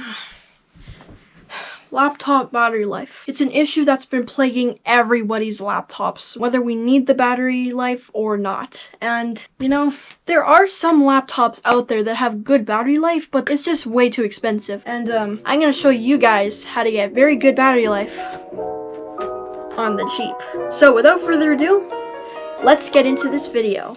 Laptop battery life. It's an issue that's been plaguing everybody's laptops, whether we need the battery life or not. And, you know, there are some laptops out there that have good battery life, but it's just way too expensive. And um, I'm gonna show you guys how to get very good battery life on the cheap. So without further ado, let's get into this video.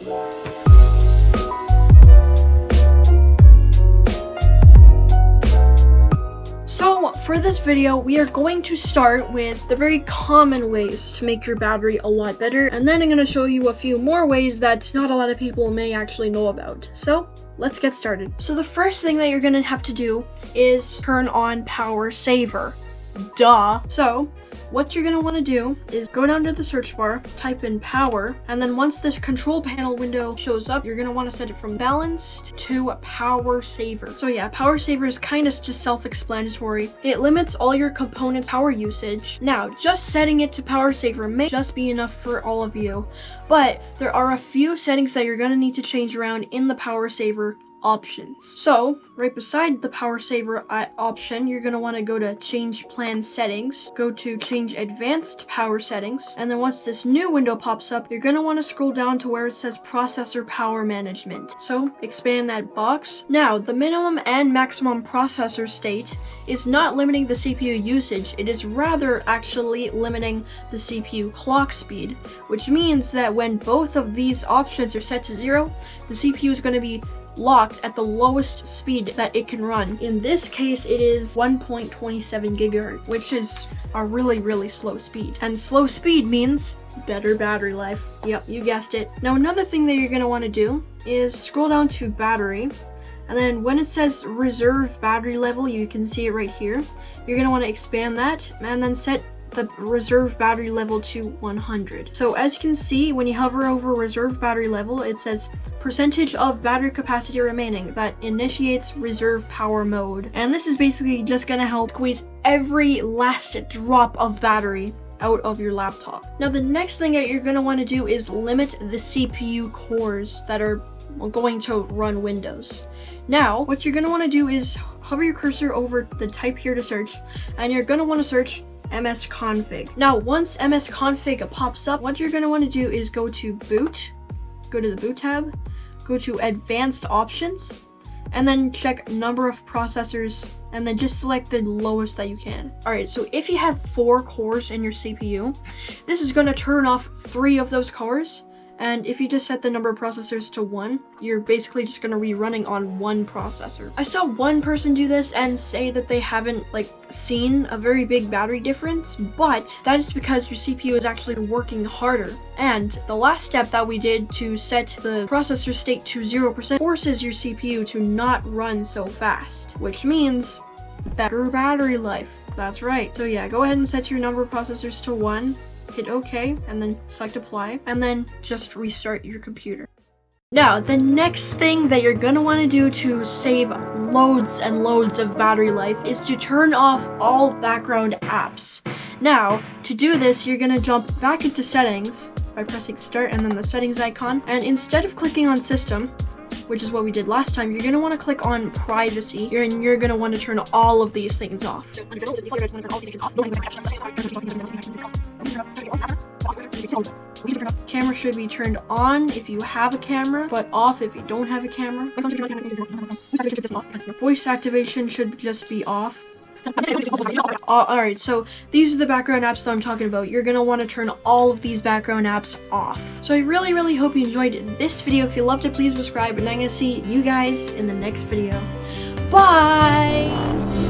For this video, we are going to start with the very common ways to make your battery a lot better. And then I'm going to show you a few more ways that not a lot of people may actually know about. So let's get started. So the first thing that you're going to have to do is turn on power saver. Duh. So what you're gonna wanna do is go down to the search bar, type in power, and then once this control panel window shows up, you're gonna wanna set it from balanced to power saver. So yeah, power saver is kind of just self-explanatory. It limits all your components power usage. Now, just setting it to power saver may just be enough for all of you, but there are a few settings that you're gonna need to change around in the power saver options. So right beside the power saver uh, option, you're going to want to go to change plan settings, go to change advanced power settings, and then once this new window pops up, you're going to want to scroll down to where it says processor power management. So expand that box. Now the minimum and maximum processor state is not limiting the CPU usage, it is rather actually limiting the CPU clock speed, which means that when both of these options are set to zero, the CPU is going to be locked at the lowest speed that it can run. In this case, it is 1.27 gigahertz, which is a really, really slow speed. And slow speed means better battery life. Yep, you guessed it. Now, another thing that you're gonna wanna do is scroll down to battery, and then when it says reserve battery level, you can see it right here. You're gonna wanna expand that, and then set the reserve battery level to 100. So as you can see, when you hover over reserve battery level, it says percentage of battery capacity remaining that initiates reserve power mode. And this is basically just gonna help squeeze every last drop of battery out of your laptop. Now the next thing that you're gonna wanna do is limit the CPU cores that are going to run Windows. Now, what you're gonna wanna do is hover your cursor over the type here to search, and you're gonna wanna search msconfig. Now, once msconfig pops up, what you're gonna wanna do is go to boot, go to the boot tab, go to advanced options, and then check number of processors and then just select the lowest that you can. All right, so if you have four cores in your CPU, this is gonna turn off three of those cores and if you just set the number of processors to one, you're basically just gonna be running on one processor. I saw one person do this and say that they haven't like seen a very big battery difference, but that is because your CPU is actually working harder. And the last step that we did to set the processor state to 0% forces your CPU to not run so fast, which means better battery life. That's right. So yeah, go ahead and set your number of processors to one hit OK, and then select apply, and then just restart your computer. Now, the next thing that you're gonna wanna do to save loads and loads of battery life is to turn off all background apps. Now, to do this, you're gonna jump back into settings by pressing start and then the settings icon. And instead of clicking on system, which is what we did last time, you're gonna wanna click on privacy and you're gonna wanna turn all of these things off. Camera should be turned on if you have a camera, but off if you don't have a camera. Voice activation should just be off. Alright, so these are the background apps that I'm talking about. You're gonna want to turn all of these background apps off. So I really, really hope you enjoyed this video. If you loved it, please subscribe, and I'm gonna see you guys in the next video. Bye!